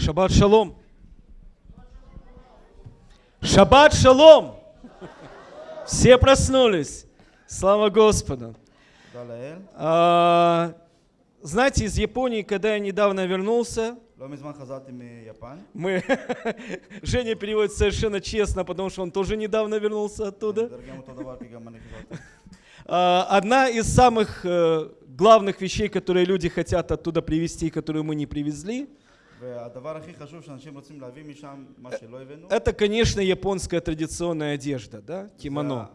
Шаббат шалом. Шаббат шалом. Все проснулись. Слава Господу. А, знаете, из Японии, когда я недавно вернулся, мы... Женя переводит совершенно честно, потому что он тоже недавно вернулся оттуда. А, одна из самых э, главных вещей, которые люди хотят оттуда привезти, которую мы не привезли – это, конечно, японская традиционная одежда, да, кимоно.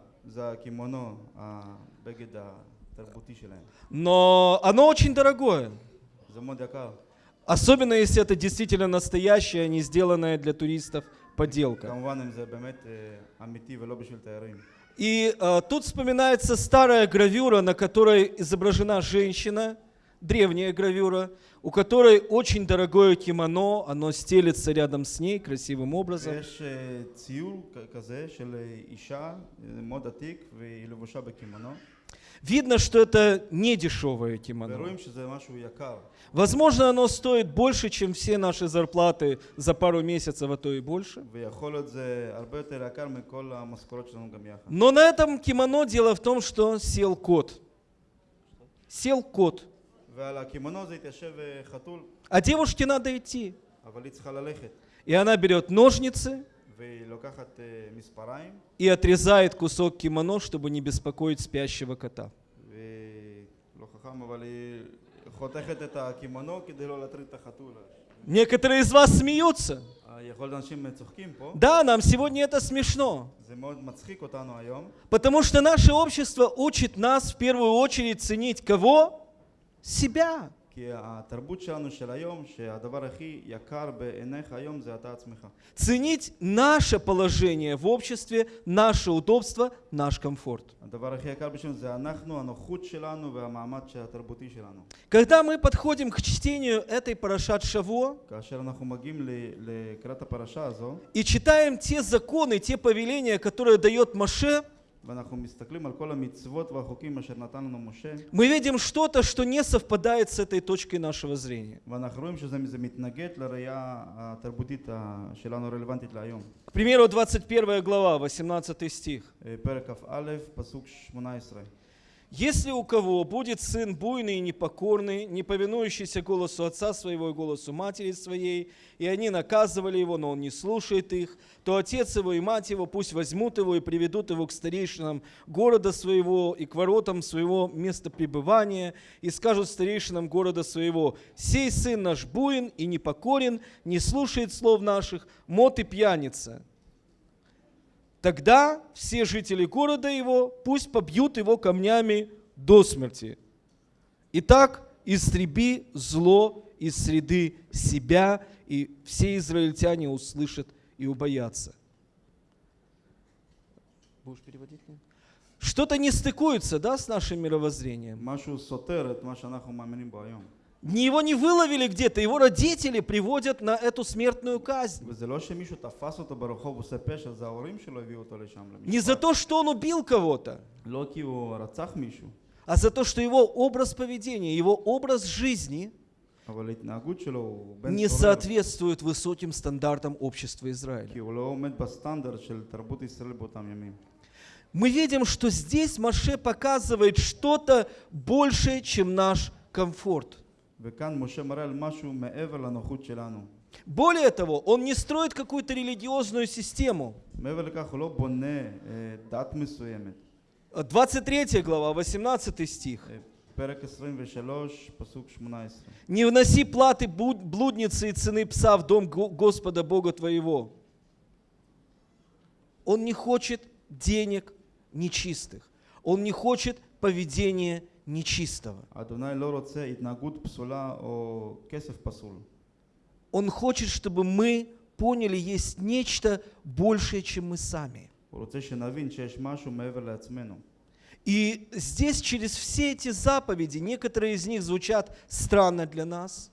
Но оно очень дорогое. Особенно, если это действительно настоящая, а не сделанная для туристов подделка. И э, тут вспоминается старая гравюра, на которой изображена женщина – древняя гравюра, у которой очень дорогое кимоно, оно стелится рядом с ней красивым образом. Видно, что это не дешевое кимоно. Возможно, оно стоит больше, чем все наши зарплаты за пару месяцев, а то и больше. Но на этом кимоно дело в том, что сел кот. Сел кот. А девушке надо идти. И она берет ножницы и отрезает кусок кимоно, чтобы не беспокоить спящего кота. Некоторые из вас смеются. Да, нам сегодня это смешно. Потому что наше общество учит нас в первую очередь ценить кого? себя. Ценить наше положение в обществе, наше удобство, наш комфорт. Когда мы подходим к чтению этой парашат Шаво и читаем те законы, те повеления, которые дает Маше, мы видим что-то, что не совпадает с этой точкой нашего зрения. К примеру, 21 глава, 18 стих. Если у кого будет сын буйный и непокорный, не повинующийся голосу отца своего и голосу матери своей, и они наказывали его, но он не слушает их, то отец его и мать его пусть возьмут его и приведут его к старейшинам города своего и к воротам своего места пребывания, и скажут старейшинам города своего, «Сей сын наш буин и непокорен, не слушает слов наших, мот и пьяница». Тогда все жители города его пусть побьют его камнями до смерти. Итак, истреби зло из среды себя, и все израильтяне услышат и убоятся. Будешь переводить? Что-то не стыкуется, да, с нашим мировоззрением. Его не выловили где-то, его родители приводят на эту смертную казнь. Не за то, что он убил кого-то, а за то, что его образ поведения, его образ жизни не соответствует высоким стандартам общества Израиля. Мы видим, что здесь Маше показывает что-то большее, чем наш комфорт. Более того, он не строит какую-то религиозную систему. 23 глава, 18 стих. Не вноси платы блудницы и цены пса в дом Господа Бога твоего. Он не хочет денег нечистых. Он не хочет поведения нечистых нечистого. Он хочет, чтобы мы поняли, есть нечто большее, чем мы сами. И здесь через все эти заповеди, некоторые из них звучат странно для нас.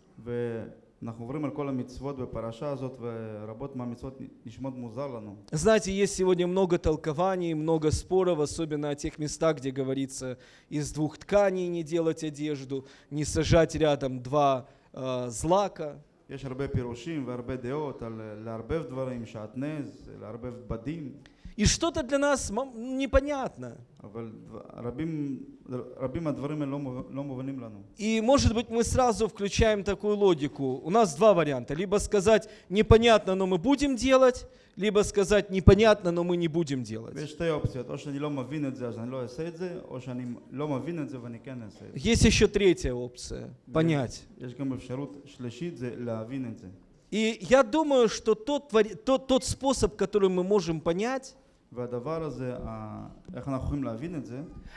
ואנחנו עוברים על כל המצוות בפרשה הזאת, ורבות מהמצוות נשמעות מוזר לנו. Знаете, есть сегодня много толкований, много споров, особенно о тех местах, где говорится из двух тканей не делать одежду, не сажать рядом два э, злака. יש הרבה פירושים והרבה דעות על אה, לערבב דברים, שעטנז, לערבב בדים, И что-то для нас непонятно. И может быть мы сразу включаем такую логику. У нас два варианта. Либо сказать непонятно, но мы будем делать, либо сказать непонятно, но мы не будем делать. Есть еще третья опция. Понять. И я думаю, что тот, тот, тот способ, который мы можем понять,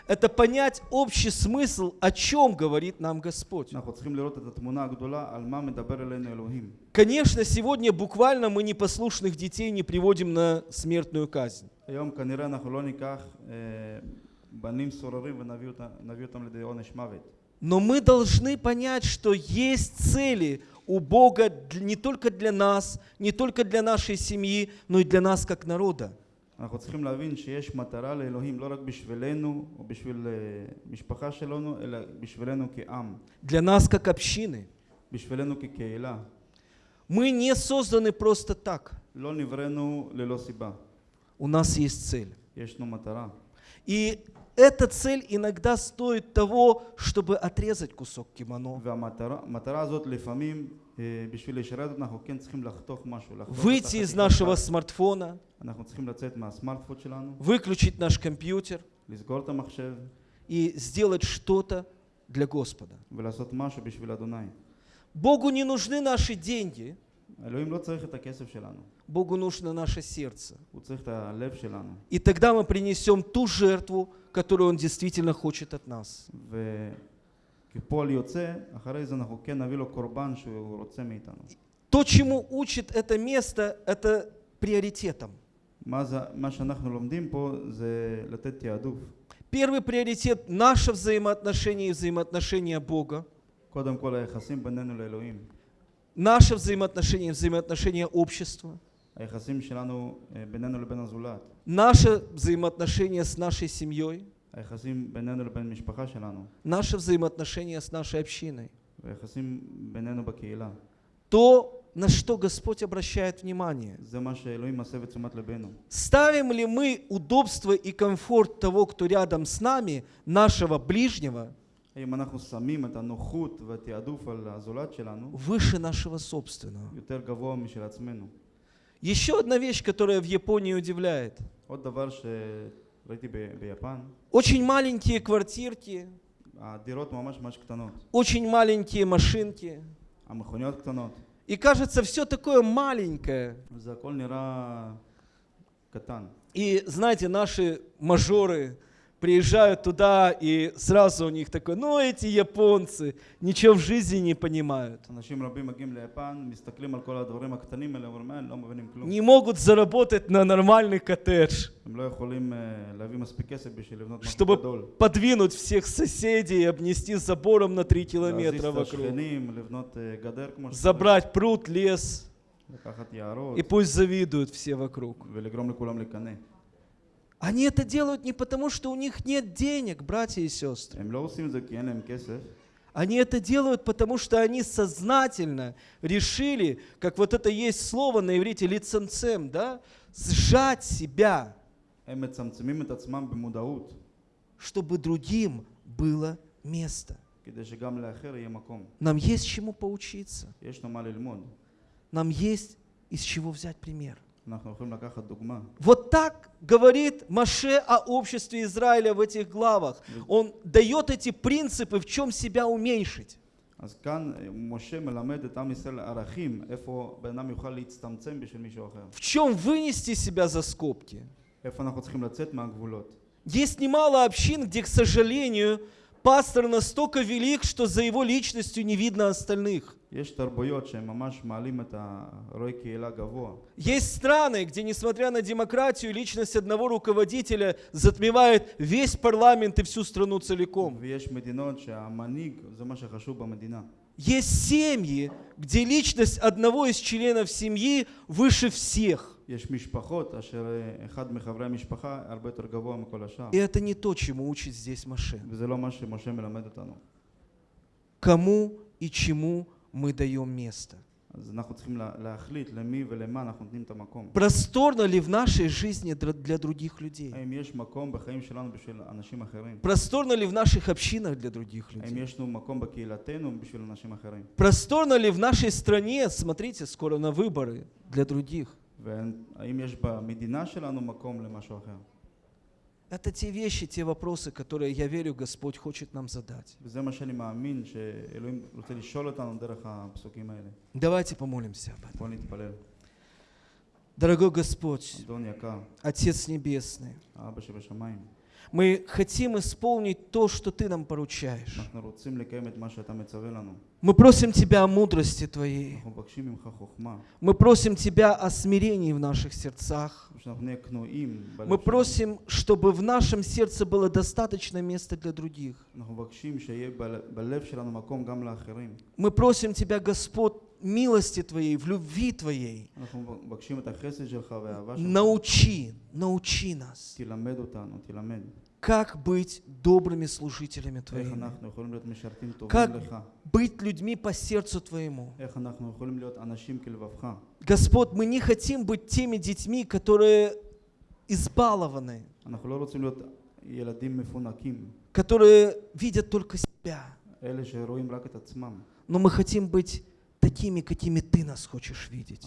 это понять общий смысл, о чем говорит нам Господь. Конечно, сегодня буквально мы непослушных детей не приводим на смертную казнь. Но мы должны понять, что есть цели у Бога не только для нас, не только для нашей семьи, но и для нас как народа. אנחנו צריכים להבין שיש מטרה לאלוהים לא רק בשבילנו או בשביל אה, משפחה שלנו, אלא בשבילנו כעם, Для нас как общины. בשבילנו כקהילה. Мы не созданы просто так. לא נבראנו ללא סיבה, У нас есть цель. יש לנו מטרה. И эта цель иногда стоит того, чтобы отрезать кусок кимоно, והמטרה המטרה הזאת לפעמים, выйти из нашего смартфона, выключить наш компьютер и сделать что-то для Господа. Богу не нужны наши деньги. Богу нужно наше сердце. И тогда мы принесем ту жертву, которую Он действительно хочет от нас. וכפועל יוצא, אחרי זה אנחנו כן נביא לו קורבן שהוא רוצה מאיתנו. То, чему учит это место, это приоритетом. מה, זה, מה שאנחנו לומדים פה זה לתת תעדוף. Первый приоритет – наше взаимоотношение и взаимоотношения Бога. קודם כל היחסים בינינו לאלוהים, Наше взаимоотношение, взаимоотношения общества. היחסים שלנו אה, בינינו לבין הזולת, Наше взаимоотношение с нашей семьей. היחסים בינינו לבין משפחה שלנו, Наше взаимоотношение с нашей общиной. והיחסים בינינו בקהילה. То, на что Господь обращает внимание. זה מה שאלוהים מסב את תשומת ליבנו. Ставим ли мы удобство и комфорт того, кто рядом с нами, нашего ближнего, האם אנחנו שמים את הנוחות והתעדוף על הזולת שלנו выше нашего собственного? יותר גבוה משל עצמנו. Еще одна вещь, которая в Японии удивляет. Очень маленькие квартирки. Очень маленькие машинки. И кажется, все такое маленькое. И знаете, наши мажоры, приезжают туда, и сразу у них такое: ну эти японцы ничего в жизни не понимают. Не могут заработать на нормальный коттедж, чтобы подвинуть всех соседей и обнести забором на 3 километра вокруг, забрать пруд, лес, и пусть завидуют все вокруг. Они это делают не потому, что у них нет денег, братья и сестры. Они это делают, потому что они сознательно решили, как вот это есть слово на иврите лицемцем, да, сжать себя, чтобы другим было место. Нам есть чему поучиться. Нам есть из чего взять пример. אנחנו יכולים לקחת דוגמה. Вот так говорит Маше о обществе Израиля в этих главах. Он дает эти принципы, в чем себя уменьшить. אז כאן אה, משה מלמד את עם ישראל ערכים, איפה בן אדם יוכל להצטמצם בשביל מישהו אחר. В чем вынести себя за скобки. איפה אנחנו צריכים לצאת מהגבולות. Есть немало общин, где, к сожалению, пастор настолько велик, что за его личностью не видно остальных. יש תרבויות שהם ממש מעלים את הרועי קהילה גבוה. Есть страны, где, несмотря на демократию, личность одного руководителя затмевает весь парламент и всю страну целиком. ויש מדינות שהמנהיג זה מה שחשוב במדינה. Есть семьи, где личность одного из членов семьи выше всех. יש משפחות אשר אה, אחד מחברי המשפחה הרבה יותר גבוה מכל השאר. И это не то, чему учит здесь Маше. וזה לא מה שמשה מלמד אותנו. Кому и чему мы даем место. Просторно ли в нашей жизни для других людей? Просторно ли в наших общинах для других людей? Просторно ли в нашей стране, смотрите, скоро на выборы для других? Это те вещи, те вопросы, которые, я верю, Господь хочет нам задать. Давайте помолимся об этом. Дорогой Господь, Отец Небесный, мы хотим исполнить то, что Ты нам поручаешь. Мы просим Тебя о мудрости Твоей. Мы просим Тебя о смирении в наших сердцах. Мы просим, чтобы в нашем сердце было достаточно места для других. Мы просим Тебя, Господь, милости Твоей, в любви Твоей. Научи, научи нас, как быть добрыми служителями Твоими, как быть людьми по сердцу Твоему. Господь, мы не хотим быть теми детьми, которые избалованы, которые видят только себя. Но мы хотим быть такими, какими ты нас хочешь видеть.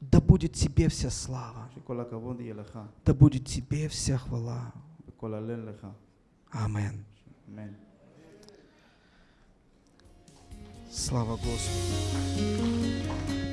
Да будет тебе вся слава. Да будет тебе вся хвала. Амин. Слава Господу.